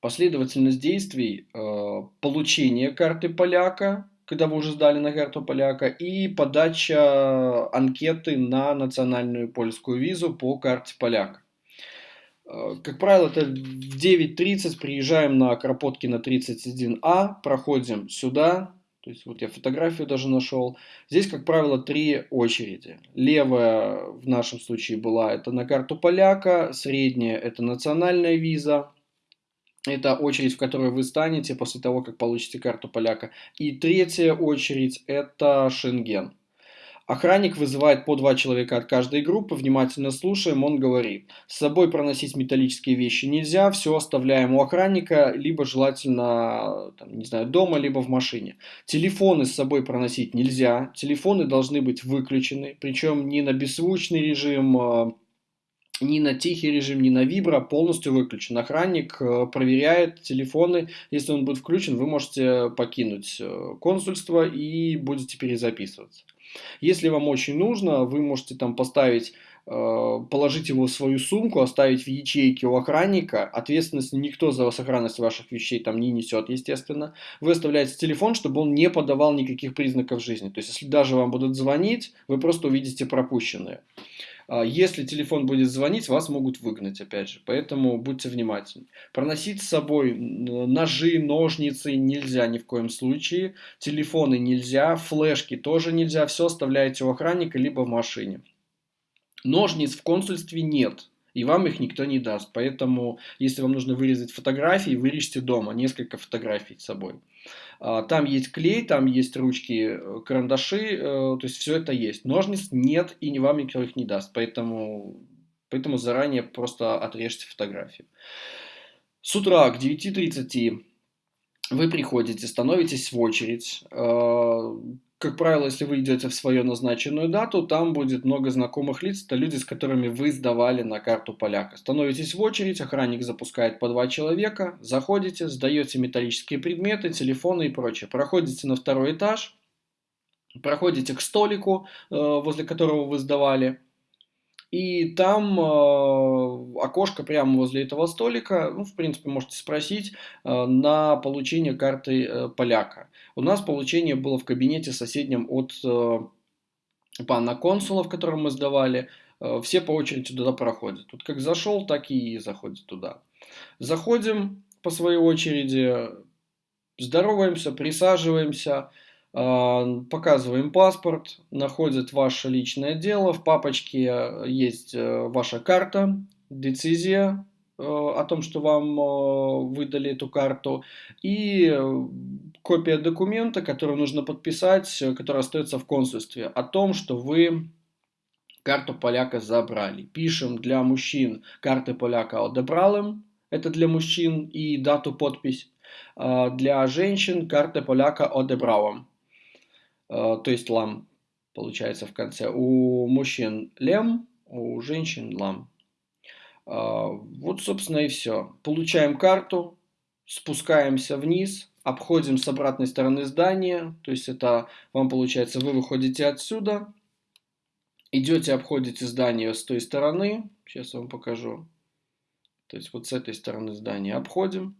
последовательность действий э, получения карты поляка, когда вы уже сдали на карту поляка, и подача анкеты на национальную польскую визу по карте поляка. Э, как правило, это в 9.30 приезжаем на Кропоткина 31А, проходим сюда, то есть вот я фотографию даже нашел. Здесь, как правило, три очереди. Левая в нашем случае была это на карту поляка, средняя это национальная виза, это очередь, в которой вы станете после того, как получите карту поляка. И третья очередь это Шенген. Охранник вызывает по два человека от каждой группы, внимательно слушаем, он говорит, с собой проносить металлические вещи нельзя, все оставляем у охранника, либо желательно, там, не знаю, дома, либо в машине. Телефоны с собой проносить нельзя, телефоны должны быть выключены, причем не на беззвучный режим, а, ни на тихий режим, ни на вибро полностью выключен. Охранник э, проверяет телефоны. Если он будет включен, вы можете покинуть э, консульство и будете перезаписываться. Если вам очень нужно, вы можете там поставить э, положить его в свою сумку, оставить в ячейке у охранника. Ответственность никто за сохранность ваших вещей там не несет, естественно. Вы оставляете телефон, чтобы он не подавал никаких признаков жизни. То есть, если даже вам будут звонить, вы просто увидите пропущенные. А, если телефон будет звонить, вас могут выгнать, опять же. Поэтому будьте внимательны. Проносить с собой ножи, ножницы нельзя ни в коем случае. Телефоны нельзя, флешки тоже нельзя. Все оставляете у охранника, либо в машине. Ножниц в консульстве нет. И вам их никто не даст. Поэтому, если вам нужно вырезать фотографии, вырежьте дома несколько фотографий с собой. А, там есть клей, там есть ручки, э, карандаши, э, то есть все это есть. Ножниц нет и вам никто их не даст, поэтому, поэтому заранее просто отрежьте фотографию. С утра к 9.30 вы приходите, становитесь в очередь. А, как правило, если вы идете в свою назначенную дату, там будет много знакомых лиц, это люди, с которыми вы сдавали на карту поляка. Становитесь в очередь, охранник запускает по два человека, заходите, сдаете металлические предметы, телефоны и прочее. Проходите на второй этаж, проходите к столику, э, возле которого вы сдавали, и там э, окошко прямо возле этого столика, ну, в принципе, можете спросить э, на получение карты э, поляка. У нас получение было в кабинете соседнем от э, пана консула, в котором мы сдавали. Э, все по очереди туда проходят. Тут как зашел, так и заходит туда. Заходим по своей очереди, здороваемся, присаживаемся. А, показываем паспорт, находят ваше личное дело, в папочке э, есть э, ваша карта, децизия э, о том, что вам выдали эту карту, и копия документа, который нужно подписать, который остается в консульстве, о том, что вы карту поляка забрали. Пишем для мужчин карты поляка одобралым, это для мужчин, и дату подпись. А для женщин карты поляка одобралым. Э, то есть лам получается в конце. У мужчин лем, у женщин лам. Э, вот, собственно, и все. Получаем карту, спускаемся вниз, обходим с обратной стороны здания. То есть это вам получается, вы выходите отсюда, идете, обходите здание с той стороны. Сейчас я вам покажу. То есть вот с этой стороны здания обходим.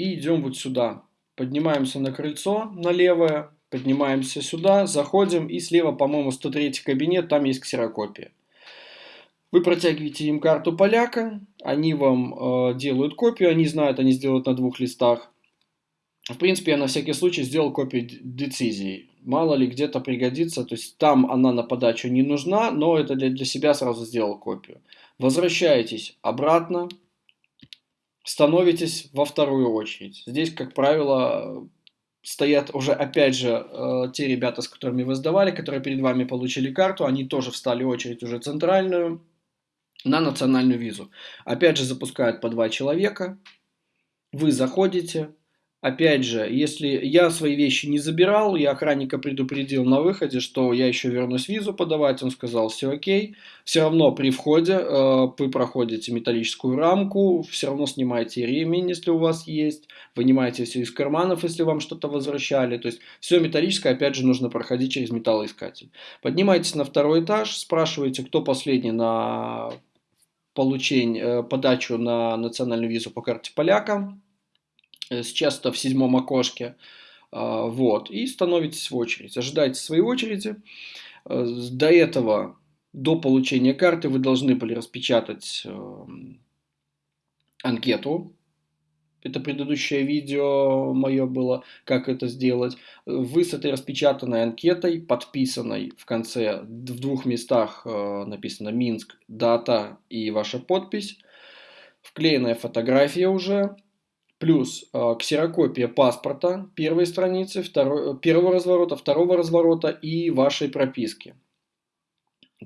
И идем вот сюда. Поднимаемся на крыльцо, на левое, поднимаемся сюда, заходим, и слева, по-моему, 103 кабинет, там есть ксерокопия. Вы протягиваете им карту поляка, они вам э, делают копию, они знают, они сделают на двух листах. В принципе, я на всякий случай сделал копию децизии. Мало ли где-то пригодится, то есть там она на подачу не нужна, но это для, для себя сразу сделал копию. Возвращаетесь обратно, становитесь во вторую очередь. Здесь, как правило, стоят уже, опять же, э, те ребята, с которыми вы сдавали, которые перед вами получили карту, они тоже встали очередь уже центральную на национальную визу. Опять же, запускают по два человека, вы заходите, Опять же, если я свои вещи не забирал, я охранника предупредил на выходе, что я еще вернусь визу подавать, он сказал, все окей. Все равно при входе э, вы проходите металлическую рамку, все равно снимаете ремень, если у вас есть, вынимаете все из карманов, если вам что-то возвращали. То есть все металлическое, опять же, нужно проходить через металлоискатель. Поднимаетесь на второй этаж, спрашиваете, кто последний на получение, э, подачу на национальную визу по карте поляка Э, сейчас-то в седьмом окошке. А, вот, и становитесь в очередь. Ожидаете своей очереди. Э, до этого, до получения карты, вы должны были распечатать эм, анкету. Это предыдущее видео мое было, как это сделать. Вы с этой распечатанной анкетой, подписанной в конце, в двух местах э, написано Минск, дата и ваша подпись. Вклеенная фотография уже, плюс э, ксерокопия паспорта первой страницы, второй, первого разворота, второго разворота и вашей прописки.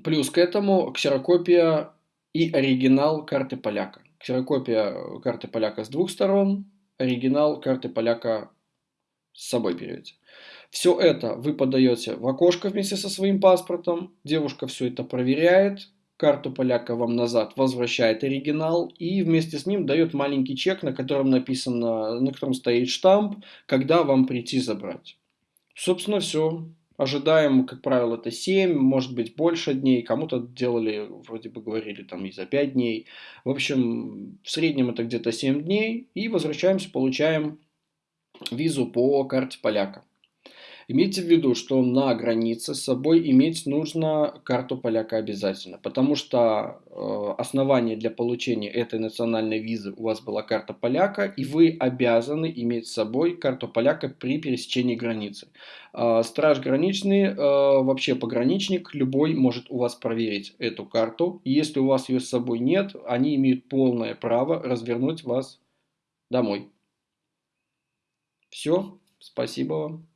Плюс к этому ксерокопия и оригинал карты поляка. Ксерокопия карты поляка с двух сторон, оригинал карты поляка с собой берете. Все это вы подаете в окошко вместе со своим паспортом. Девушка все это проверяет, карту поляка вам назад, возвращает оригинал и вместе с ним дает маленький чек, на котором написано, на котором стоит штамп, когда вам прийти забрать. Собственно, все. Ожидаем, как правило, это 7, может быть больше дней. Кому-то делали, вроде бы говорили, там и за 5 дней. В общем, в среднем это где-то 7 дней. И возвращаемся, получаем визу по карте поляка. Имейте в виду, что на границе с собой иметь нужно карту поляка обязательно, потому что э, основание для получения этой национальной визы у вас была карта поляка, и вы обязаны иметь с собой карту поляка при пересечении границы. Э, страж граничный, э, вообще пограничник, любой может у вас проверить эту карту. если у вас ее с собой нет, они имеют полное право развернуть вас домой. Все, спасибо вам.